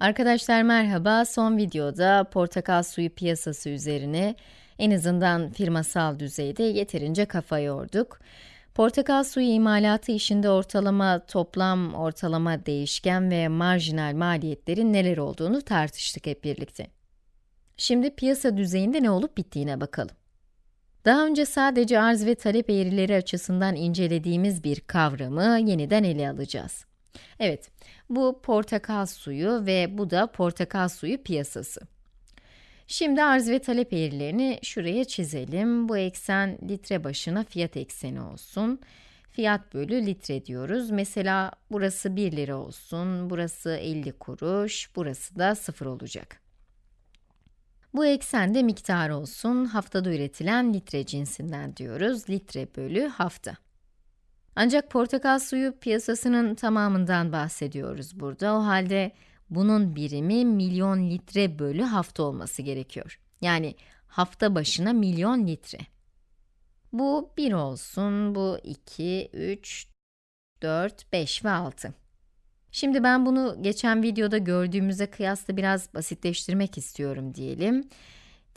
Arkadaşlar merhaba, son videoda portakal suyu piyasası üzerine en azından firmasal düzeyde yeterince kafa yorduk. Portakal suyu imalatı işinde ortalama, toplam, ortalama değişken ve marjinal maliyetlerin neler olduğunu tartıştık hep birlikte. Şimdi piyasa düzeyinde ne olup bittiğine bakalım. Daha önce sadece arz ve talep eğrileri açısından incelediğimiz bir kavramı yeniden ele alacağız. Evet, bu portakal suyu ve bu da portakal suyu piyasası. Şimdi arz ve talep eğrilerini şuraya çizelim. Bu eksen litre başına fiyat ekseni olsun. Fiyat bölü litre diyoruz. Mesela burası 1 lira olsun, burası 50 kuruş, burası da 0 olacak. Bu eksende miktar olsun, haftada üretilen litre cinsinden diyoruz. Litre bölü hafta. Ancak portakal suyu piyasasının tamamından bahsediyoruz burada. O halde bunun birimi milyon litre bölü hafta olması gerekiyor. Yani hafta başına milyon litre. Bu 1 olsun, bu 2, 3, 4, 5 ve 6. Şimdi ben bunu geçen videoda gördüğümüze kıyasla biraz basitleştirmek istiyorum diyelim.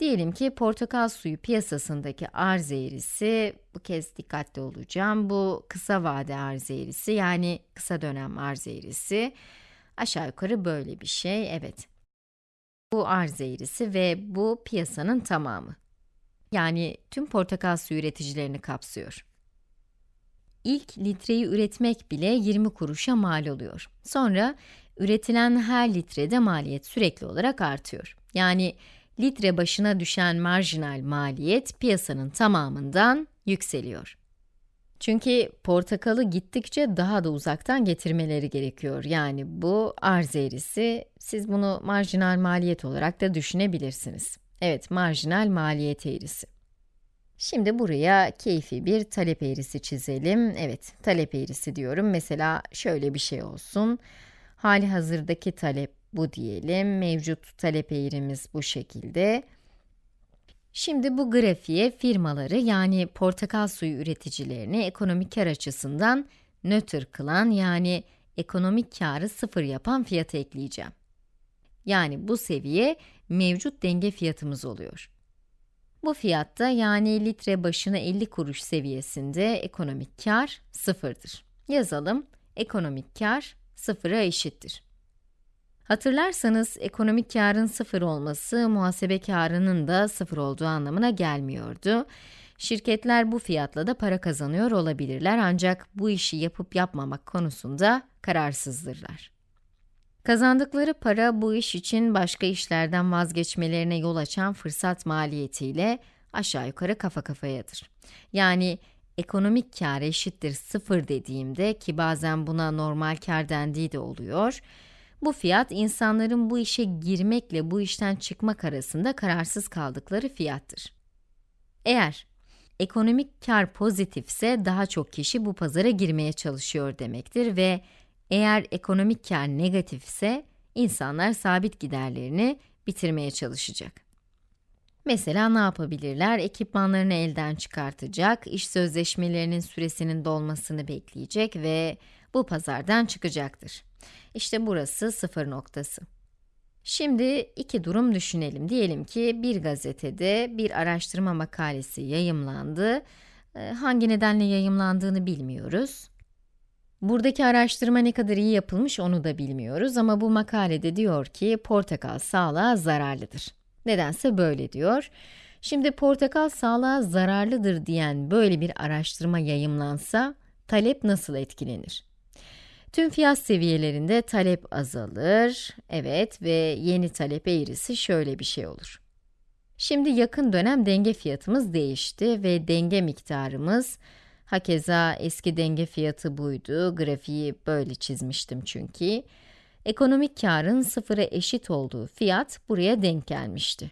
Diyelim ki portakal suyu piyasasındaki arz eğrisi, bu kez dikkatli olacağım, bu kısa vade arz eğrisi yani kısa dönem arz eğrisi. Aşağı yukarı böyle bir şey, evet. Bu arz eğrisi ve bu piyasanın tamamı. Yani tüm portakal suyu üreticilerini kapsıyor. İlk litreyi üretmek bile 20 kuruşa mal oluyor. Sonra üretilen her litrede maliyet sürekli olarak artıyor. Yani litre başına düşen marjinal maliyet piyasanın tamamından yükseliyor. Çünkü portakalı gittikçe daha da uzaktan getirmeleri gerekiyor. Yani bu arz eğrisi, siz bunu marjinal maliyet olarak da düşünebilirsiniz. Evet, marjinal maliyet eğrisi. Şimdi buraya keyfi bir talep eğrisi çizelim. Evet, talep eğrisi diyorum. Mesela şöyle bir şey olsun. Hali hazırdaki talep bu diyelim. Mevcut talep eğrimiz bu şekilde. Şimdi bu grafiğe firmaları yani portakal suyu üreticilerini ekonomik kar açısından nötr kılan yani ekonomik karı sıfır yapan fiyatı ekleyeceğim. Yani bu seviye mevcut denge fiyatımız oluyor. Bu fiyatta yani litre başına 50 kuruş seviyesinde ekonomik kar sıfırdır. Yazalım, ekonomik kar sıfıra eşittir. Hatırlarsanız ekonomik karın sıfır olması muhasebe karının da sıfır olduğu anlamına gelmiyordu. Şirketler bu fiyatla da para kazanıyor olabilirler ancak bu işi yapıp yapmamak konusunda kararsızdırlar. Kazandıkları para bu iş için başka işlerden vazgeçmelerine yol açan fırsat maliyetiyle aşağı yukarı kafa kafayadır. Yani ekonomik kar eşittir sıfır dediğimde ki bazen buna normal kar dendiği de oluyor. Bu fiyat insanların bu işe girmekle bu işten çıkmak arasında kararsız kaldıkları fiyattır. Eğer ekonomik kar pozitifse daha çok kişi bu pazara girmeye çalışıyor demektir ve eğer ekonomik kar negatifse insanlar sabit giderlerini bitirmeye çalışacak. Mesela ne yapabilirler? Ekipmanlarını elden çıkartacak, iş sözleşmelerinin süresinin dolmasını bekleyecek ve bu pazardan çıkacaktır. İşte burası sıfır noktası. Şimdi iki durum düşünelim. Diyelim ki bir gazetede bir araştırma makalesi yayımlandı. Ee, hangi nedenle yayımlandığını bilmiyoruz. Buradaki araştırma ne kadar iyi yapılmış onu da bilmiyoruz ama bu makalede diyor ki portakal sağlığa zararlıdır. Nedense böyle diyor. Şimdi portakal sağlığa zararlıdır diyen böyle bir araştırma yayımlansa talep nasıl etkilenir? Tüm fiyat seviyelerinde talep azalır. Evet ve yeni talep eğrisi şöyle bir şey olur. Şimdi yakın dönem denge fiyatımız değişti ve denge miktarımız Hakeza eski denge fiyatı buydu. Grafiği böyle çizmiştim çünkü. Ekonomik karın sıfıra eşit olduğu fiyat buraya denk gelmişti.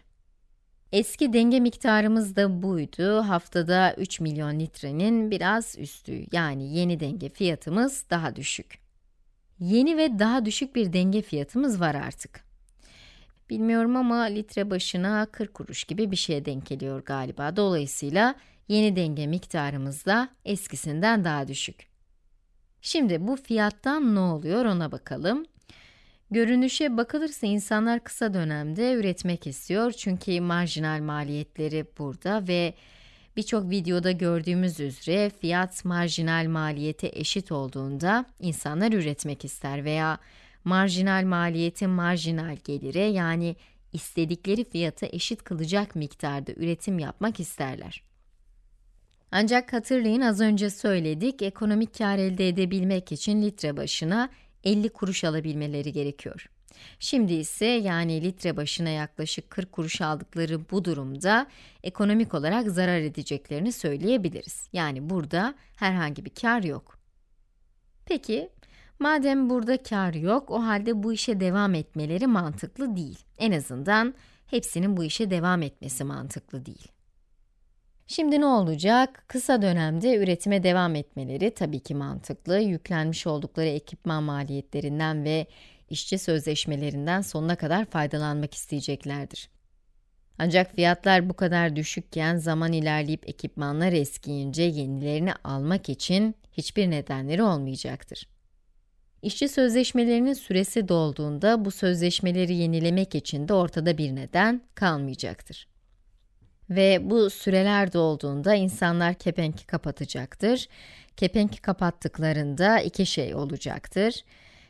Eski denge miktarımız da buydu. Haftada 3 milyon litrenin biraz üstü. Yani yeni denge fiyatımız daha düşük. Yeni ve daha düşük bir denge fiyatımız var artık. Bilmiyorum ama litre başına 40 kuruş gibi bir şeye denk geliyor galiba. Dolayısıyla yeni denge miktarımız da eskisinden daha düşük. Şimdi bu fiyattan ne oluyor ona bakalım. Görünüşe bakılırsa insanlar kısa dönemde üretmek istiyor çünkü marjinal maliyetleri burada ve birçok videoda gördüğümüz üzere fiyat marjinal maliyete eşit olduğunda insanlar üretmek ister veya marjinal maliyeti marjinal gelire yani istedikleri fiyata eşit kılacak miktarda üretim yapmak isterler. Ancak hatırlayın az önce söyledik, ekonomik kar elde edebilmek için litre başına 50 kuruş alabilmeleri gerekiyor. Şimdi ise yani litre başına yaklaşık 40 kuruş aldıkları bu durumda ekonomik olarak zarar edeceklerini söyleyebiliriz. Yani burada herhangi bir kar yok. Peki, madem burada kar yok, o halde bu işe devam etmeleri mantıklı değil. En azından hepsinin bu işe devam etmesi mantıklı değil. Şimdi ne olacak? Kısa dönemde üretime devam etmeleri tabii ki mantıklı. Yüklenmiş oldukları ekipman maliyetlerinden ve işçi sözleşmelerinden sonuna kadar faydalanmak isteyeceklerdir. Ancak fiyatlar bu kadar düşükken zaman ilerleyip ekipmanlar eskiyince yenilerini almak için hiçbir nedenleri olmayacaktır. İşçi sözleşmelerinin süresi dolduğunda bu sözleşmeleri yenilemek için de ortada bir neden kalmayacaktır. Ve bu süreler dolduğunda insanlar kepenki kapatacaktır. Kepenki kapattıklarında iki şey olacaktır.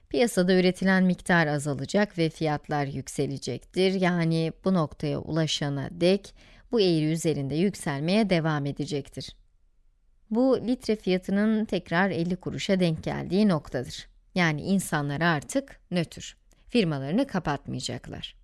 Piyasada üretilen miktar azalacak ve fiyatlar yükselecektir. Yani bu noktaya ulaşana dek bu eğri üzerinde yükselmeye devam edecektir. Bu litre fiyatının tekrar 50 kuruşa denk geldiği noktadır. Yani insanlar artık nötr. Firmalarını kapatmayacaklar.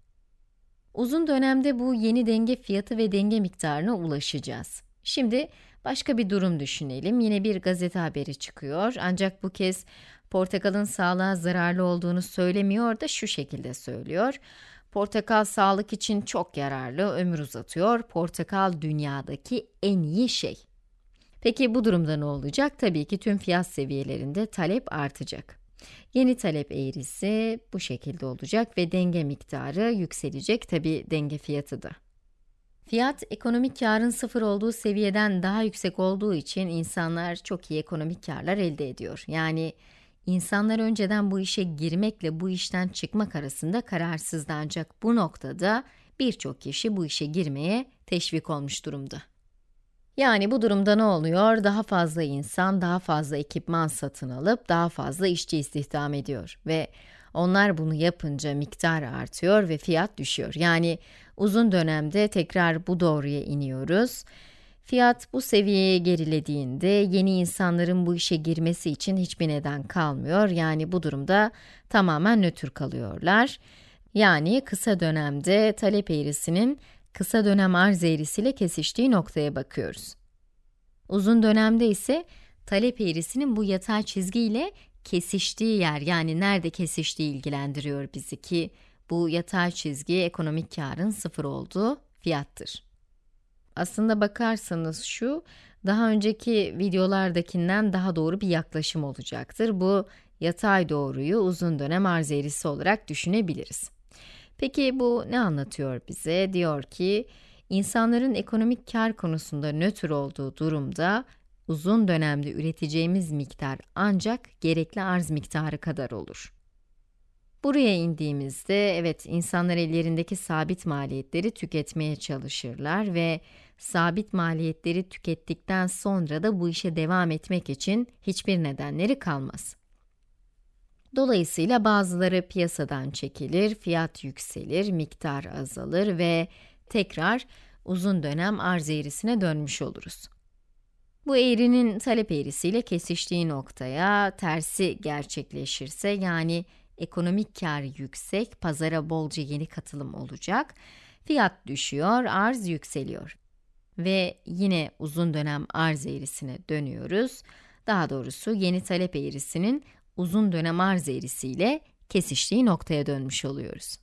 Uzun dönemde bu yeni denge fiyatı ve denge miktarına ulaşacağız. Şimdi başka bir durum düşünelim. Yine bir gazete haberi çıkıyor ancak bu kez portakalın sağlığa zararlı olduğunu söylemiyor da şu şekilde söylüyor. Portakal sağlık için çok yararlı, ömür uzatıyor. Portakal dünyadaki en iyi şey. Peki bu durumda ne olacak? Tabii ki tüm fiyat seviyelerinde talep artacak. Yeni talep eğrisi bu şekilde olacak ve denge miktarı yükselecek tabi denge fiyatı da. Fiyat, ekonomik karın sıfır olduğu seviyeden daha yüksek olduğu için insanlar çok iyi ekonomik karlar elde ediyor. Yani insanlar önceden bu işe girmekle bu işten çıkmak arasında kararsızdı ancak bu noktada birçok kişi bu işe girmeye teşvik olmuş durumda. Yani bu durumda ne oluyor? Daha fazla insan, daha fazla ekipman satın alıp daha fazla işçi istihdam ediyor ve onlar bunu yapınca miktar artıyor ve fiyat düşüyor. Yani uzun dönemde tekrar bu doğruya iniyoruz. Fiyat bu seviyeye gerilediğinde yeni insanların bu işe girmesi için hiçbir neden kalmıyor. Yani bu durumda tamamen nötr kalıyorlar. Yani kısa dönemde talep eğrisinin kısa dönem arz eğrisiyle kesiştiği noktaya bakıyoruz. Uzun dönemde ise talep eğrisinin bu yatay çizgiyle kesiştiği yer, yani nerede kesiştiği ilgilendiriyor bizi ki bu yatay çizgi ekonomik karın sıfır olduğu fiyattır. Aslında bakarsanız şu, daha önceki videolardakinden daha doğru bir yaklaşım olacaktır. Bu yatay doğruyu uzun dönem arz eğrisi olarak düşünebiliriz. Peki bu ne anlatıyor bize? Diyor ki, insanların ekonomik kar konusunda nötr olduğu durumda, uzun dönemde üreteceğimiz miktar ancak gerekli arz miktarı kadar olur. Buraya indiğimizde, evet insanlar ellerindeki sabit maliyetleri tüketmeye çalışırlar ve sabit maliyetleri tükettikten sonra da bu işe devam etmek için hiçbir nedenleri kalmaz. Dolayısıyla bazıları piyasadan çekilir, fiyat yükselir, miktar azalır ve tekrar uzun dönem arz eğrisine dönmüş oluruz. Bu eğrinin talep eğrisiyle kesiştiği noktaya tersi gerçekleşirse yani ekonomik kar yüksek, pazara bolca yeni katılım olacak, fiyat düşüyor, arz yükseliyor. Ve yine uzun dönem arz eğrisine dönüyoruz. Daha doğrusu yeni talep eğrisinin uzun dönem arz eğrisiyle kesiştiği noktaya dönmüş oluyoruz.